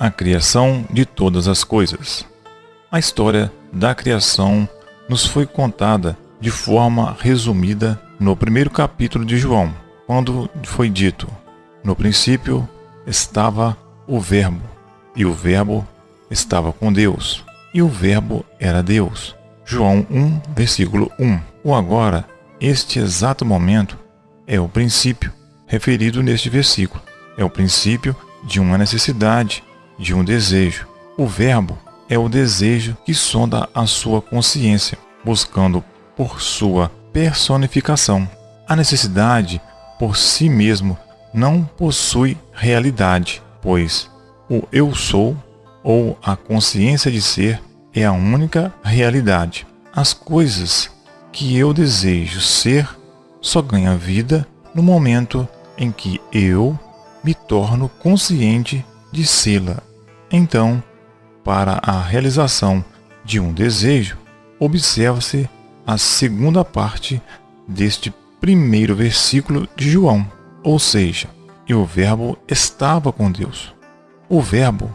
a criação de todas as coisas. A história da criação nos foi contada de forma resumida no primeiro capítulo de João, quando foi dito: No princípio estava o Verbo, e o Verbo estava com Deus, e o Verbo era Deus. João 1, versículo 1. O agora, este exato momento, é o princípio referido neste versículo. É o princípio de uma necessidade, de um desejo. O Verbo é o desejo que sonda a sua consciência, buscando por sua personificação. A necessidade, por si mesmo, não possui realidade, pois o eu sou ou a consciência de ser é a única realidade. As coisas que eu desejo ser só ganham vida no momento em que eu me torno consciente de sê-la. Então, para a realização de um desejo, observa-se a segunda parte deste primeiro versículo de João, ou seja, e o Verbo estava com Deus. O Verbo,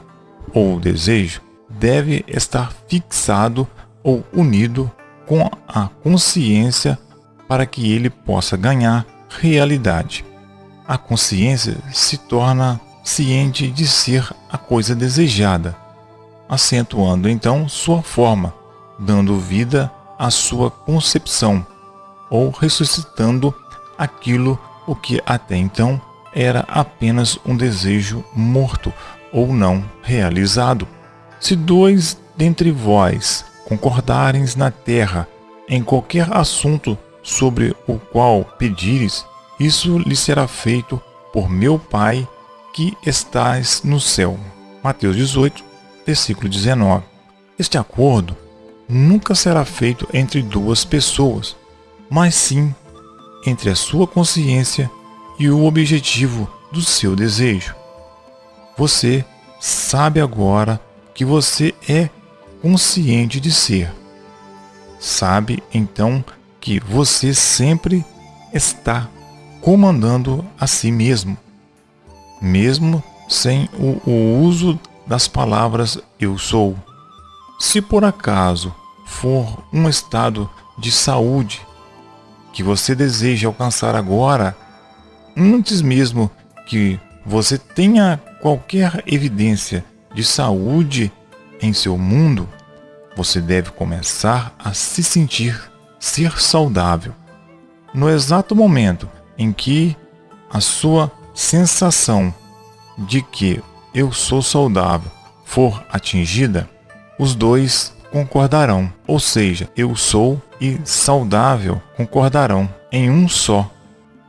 ou desejo, deve estar fixado ou unido com a consciência para que ele possa ganhar realidade. A consciência se torna ciente de ser a coisa desejada, acentuando então sua forma, dando vida à sua concepção, ou ressuscitando aquilo o que até então era apenas um desejo morto ou não realizado. Se dois dentre vós concordarem na terra em qualquer assunto sobre o qual pedires, isso lhe será feito por meu Pai que estás no céu. Mateus 18, versículo 19. Este acordo nunca será feito entre duas pessoas, mas sim entre a sua consciência e o objetivo do seu desejo. Você sabe agora que você é consciente de ser. Sabe então que você sempre está comandando a si mesmo, mesmo sem o, o uso das palavras eu sou. Se por acaso for um estado de saúde que você deseja alcançar agora, antes mesmo que você tenha qualquer evidência de saúde em seu mundo, você deve começar a se sentir ser saudável. No exato momento em que a sua sensação de que eu sou saudável for atingida, os dois concordarão, ou seja, eu sou e saudável concordarão em um só.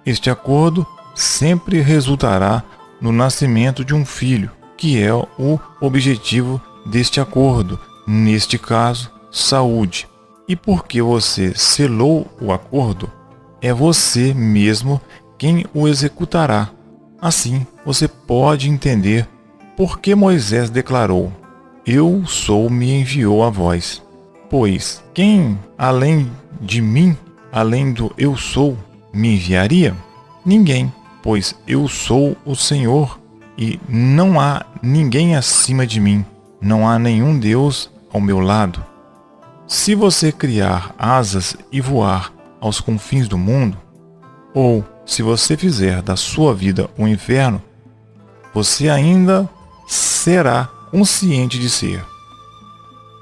Este acordo sempre resultará no nascimento de um filho, que é o objetivo deste acordo, neste caso, saúde. E porque você selou o acordo, é você mesmo quem o executará. Assim, você pode entender por que Moisés declarou: Eu sou me enviou a vós. Pois quem, além de mim, além do eu sou, me enviaria? Ninguém, pois eu sou o Senhor e não há ninguém acima de mim, não há nenhum Deus ao meu lado. Se você criar asas e voar aos confins do mundo, ou se você fizer da sua vida um inferno, você ainda será consciente de ser.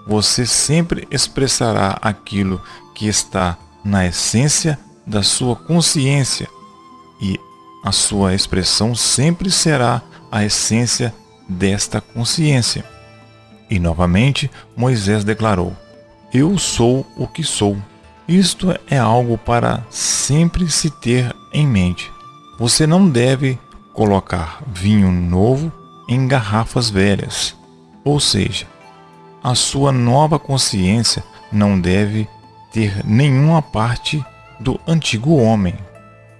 Você sempre expressará aquilo que está na essência da sua consciência e a sua expressão sempre será a essência desta consciência. E novamente Moisés declarou: eu sou o que sou. Isto é algo para sempre se ter em mente. Você não deve colocar vinho novo em garrafas velhas. Ou seja, a sua nova consciência não deve ter nenhuma parte do antigo homem.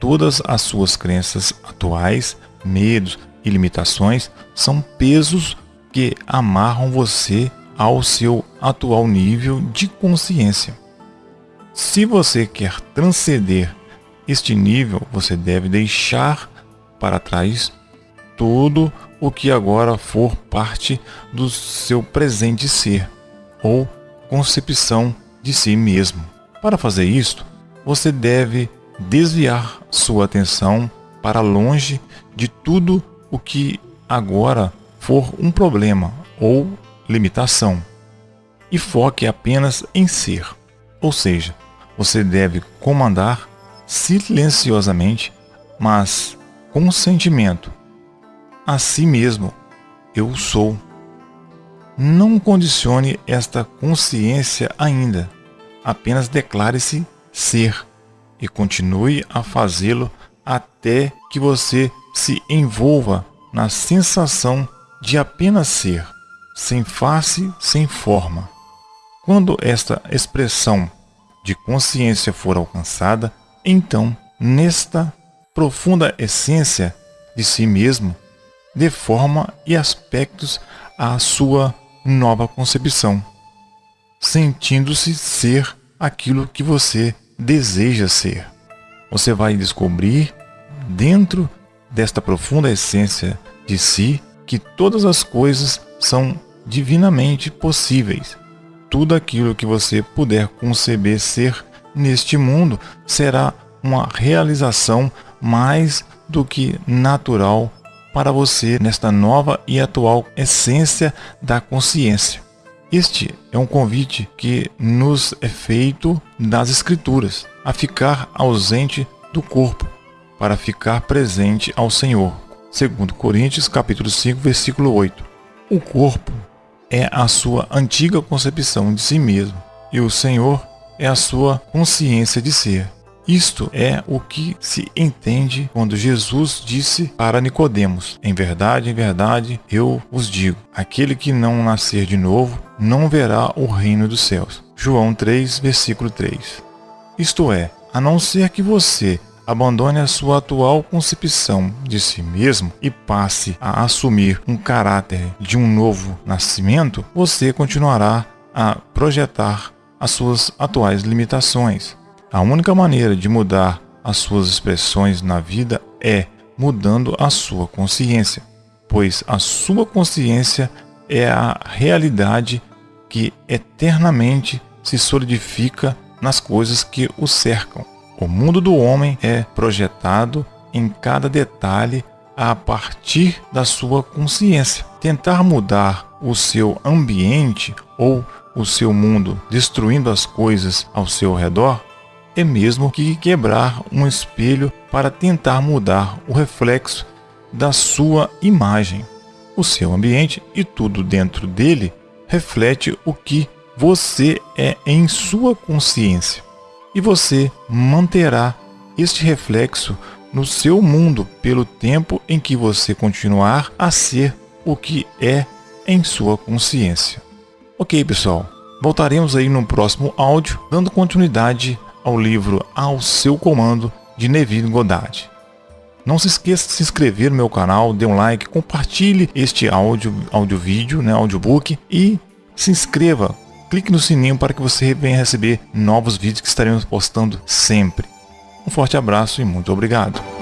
Todas as suas crenças atuais, medos e limitações são pesos que amarram você ao seu atual nível de consciência. Se você quer transcender este nível, você deve deixar para trás tudo o que agora for parte do seu presente ser ou concepção de si mesmo. Para fazer isto, você deve desviar sua atenção para longe de tudo o que agora for um problema ou limitação e foque apenas em ser. Ou seja, você deve comandar silenciosamente, mas com sentimento, a si mesmo. Eu sou. Não condicione esta consciência ainda. Apenas declare-se ser e continue a fazê-lo até que você se envolva na sensação de apenas ser, sem face, sem forma. Quando esta expressão de consciência for alcançada, então, nesta profunda essência de si mesmo, dê forma e aspectos à sua nova concepção, sentindo-se ser aquilo que você deseja ser. Você vai descobrir, dentro desta profunda essência de si, que todas as coisas são divinamente possíveis tudo aquilo que você puder conceber ser neste mundo será uma realização mais do que natural para você nesta nova e atual essência da consciência. Este é um convite que nos é feito das Escrituras, a ficar ausente do corpo, para ficar presente ao Senhor. Segundo Coríntios capítulo 5, versículo 8. O corpo é a sua antiga concepção de si mesmo, e o Senhor é a sua consciência de ser. Isto é o que se entende quando Jesus disse para Nicodemos: Em verdade, em verdade, eu os digo: aquele que não nascer de novo não verá o reino dos céus. João 3, versículo 3. Isto é, a não ser que você abandone a sua atual concepção de si mesmo e passe a assumir um caráter de um novo nascimento, você continuará a projetar as suas atuais limitações. A única maneira de mudar as suas expressões na vida é mudando a sua consciência, pois a sua consciência é a realidade que eternamente se solidifica nas coisas que o cercam. O mundo do homem é projetado em cada detalhe a partir da sua consciência. Tentar mudar o seu ambiente ou o seu mundo destruindo as coisas ao seu redor é mesmo que quebrar um espelho para tentar mudar o reflexo da sua imagem. O seu ambiente e tudo dentro dele reflete o que você é em sua consciência e você manterá este reflexo no seu mundo pelo tempo em que você continuar a ser o que é em sua consciência. Ok, pessoal, voltaremos aí no próximo áudio, dando continuidade ao livro Ao Seu Comando, de Neville Goddard. Não se esqueça de se inscrever no meu canal, dê um like, compartilhe este áudio, áudio vídeo, né, audiobook e se inscreva, clique no sininho para que você venha receber novos vídeos que estaremos postando sempre. Um forte abraço e muito obrigado.